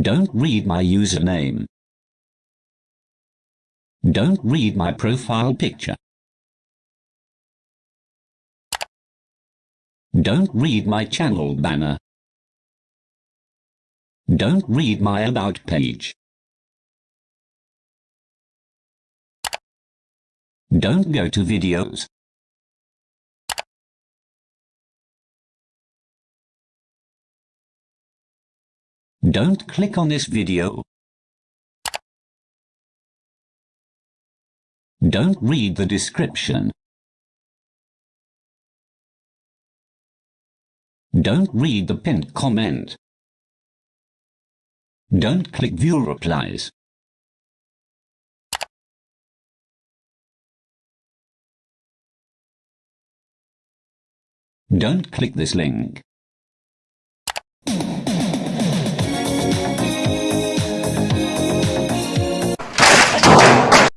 Don't read my username. Don't read my profile picture. Don't read my channel banner. Don't read my About page. Don't go to videos. Don't click on this video. Don't read the description. Don't read the pinned comment. Don't click view replies. Don't click this link.